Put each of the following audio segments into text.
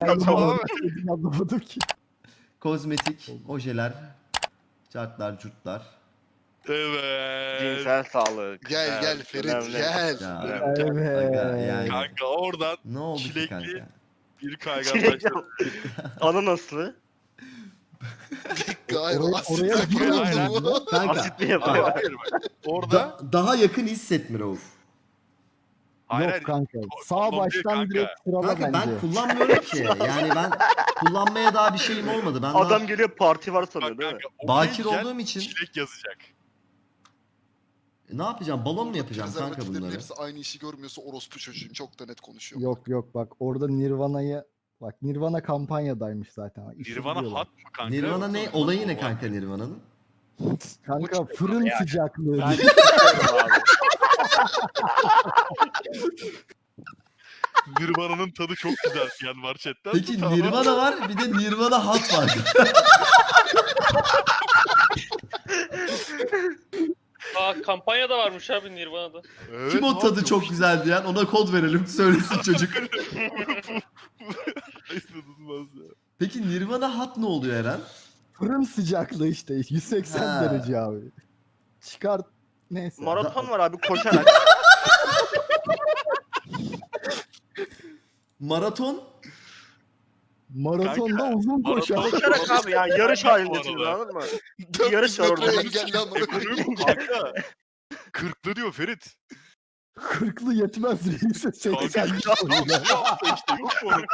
Tamam. Anlamadım ki. Kozmetik, ojeler, cartlar, curtlar. Evet. Cinsel sağlık. Gel Evet, gel Ferit önemli. gel. Ya, Evet. Evet. yani. Kanka oradan Ne oldu Çilekli- kanka? bir kaygan başladı. Ananaslı. Hayır Oraya- oraya? Kanka Asit mi yapıyor? Bak. Orada da- daha yakın hissetme Rauf. Hayır, Yok kanka. Sağ kondom değil baştan kanka. direkt sırala Kanka bence. ben kullanmıyorum ki. Yani ben kullanmaya daha bir şeyim olmadı. Ben Adam daha geliyor parti var sanıyor bak değil mi? kanka. bakir olduğum için Çilek yazacak. ne yapacağım? Balon mu yapacağım kanka Prezervatiflerin bunları? hepsi aynı işi görmüyorsa orospu çocuğum çok da net konuşuyor. Yok yok bak orada Nirvana'yı bak Nirvana kampanyadaymış zaten. İşi Nirvana biliyorlar. hat mı kanka? Nirvana ne? Olayı ne kanka Nirvana'nın? Kanka fırın sıcaklığı. Ben. Nirvana'nın tadı çok güzel diyen var chatten. Peki Tamam. Nirvana var bir de Nirvana hat var. Aa kampanya da varmış abi Nirvana'da. Evet, Kim o ne tadı yapıyormuş? çok güzel diyen ona kod verelim söylesin çocuk. İnanılmaz ya. Peki Nirvana hat ne oluyor Eren? Fırın sıcaklığı işte 180 Ha. derece abi. Çıkart neyse. Maraton var abi koşarak. Maraton Maratonda Kanka, uzun koşar. koşarak abi yani yarış halindesiniz anladın mı? 400 yarış var orada. engelli amına koyayım. Kanka. Kırklı diyor Ferit. Kırklı yetmez reise 80 Kanka işte yok mu?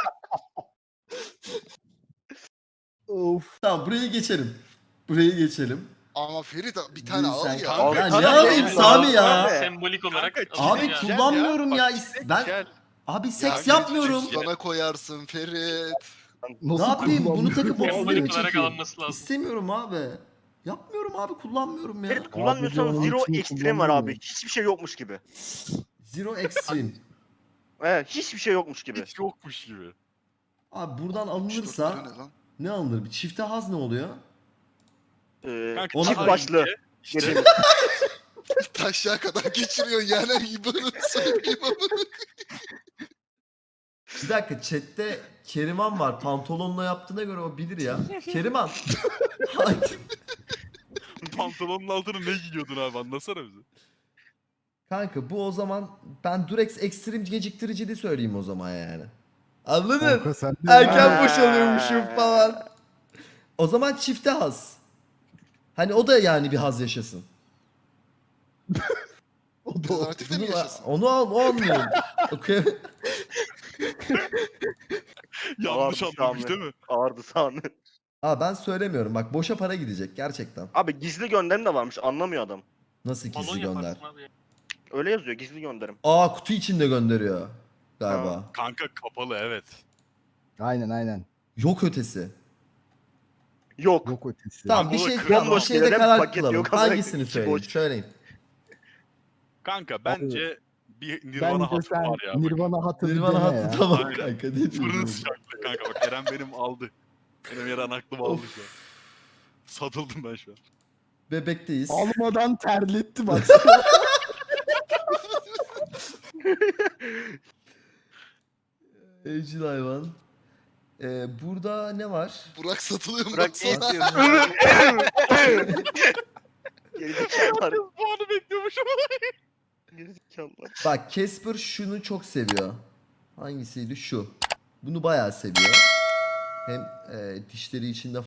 Of. Tamam burayı geçelim. Burayı geçelim. Ama Ferit bir tane al ya. Abi, Ya kanka, ne alayım ya. Sami ya? Abi. Sembolik olarak. Kanka, Abi kullanmıyorum ya. bak, is- Ben Gel. abi seks Ya, yapmıyorum. Sana koyarsın Ferit. Nasıl Ne yapayım? Bunu takıp alınması lazım. İstemiyorum abi. Yapmıyorum abi kullanmıyorum ya. Ferit kullanmıyorsan Abi, zero ekstrem var abi. Hiçbir şey yokmuş gibi. Zero Extreme. Evet hiçbir şey yokmuş gibi. Hiç yokmuş gibi. Abi buradan 64 lira alınırsa ne alınır? Bir çifte haz ne oluyor? Ee, Kanka, Ona- çift daha başlı. önce işte. Taşağa kadar geçiriyorsun yani İban'ı söyleyeyim. Bir dakika chatte Keriman var. Pantolonla yaptığına göre o bilir ya. Keriman. Hangi- pantolonun altına ne giyiyordun abi anlasana bize. Kanka bu o zaman ben Durex Extreme geciktiricili söyleyeyim o zaman yani. Anladın? De Erken boşalıyormuşum falan. O zaman çifte haz. Hani o da yani bir haz yaşasın. o da mi Bunu- yaşasın? Onu al, o anlıyorum. Okey. Yanlış Abi, anlamış değil mi? Ağırdı sahne. Aa ben söylemiyorum. Bak boşa para gidecek gerçekten. Abi gizli gönderim de varmış anlamıyor adam. Nasıl Balon gizli gönder? yaparsın abi. Öyle yazıyor gizli gönderim. Aa kutu içinde gönderiyor galiba. Kanka kapalı evet. Aynen aynen. Yok ötesi. Yok. Yok ötesi. Tamam bir şey tamam, bir bomboş şeyde gelen karar paket kılalım. yok, Hangisini boş. Söyleyin. Kanka bence bir Nirvana Bence hatı sen var ya. bak. Nirvana hatı bir Nirvana dene ya. hattı tamam Aynen. kanka. Ne Fırının diyorsun? sıcaklığı kanka bak Eren benim aldı. Benim Eren aklım aldı şu an. Satıldım ben şu an. Bebekteyiz. Almadan terletti bak. Evcil hayvan. Ee, burada ne var? Burak satılıyor mu? Bırak Baksana. Gerizekalılar. Puanı bekliyormuşum. Gerizekalılar. Bak Casper şunu çok seviyor. Hangisiydi? Şu. Bunu bayağı seviyor. Hem e, dişleri içinde